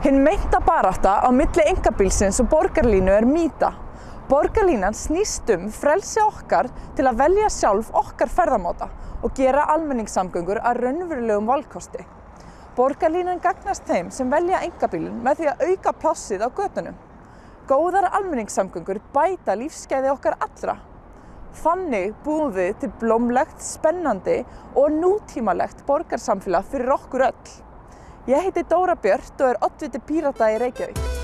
Hinn meinta barátta á milli engabílsins og borgarlínu er mýta. Borgarlínan snýst um frelsi okkar til að velja sjálf okkar ferðamáta og gera almenningssamgöngur að raunverulegum valkosti. Borgarlínan gagnast þeim sem velja engabílinn með því að auka plássið á götunum. Góðar almenningssamgöngur bæta lífsgæði okkar allra. Þannig búum við til blómlegt, spennandi og nútímalegt borgarsamfélag fyrir okkur öll. Ég heiti Dóra Björt og er oddviti Pírata í Reykjavík.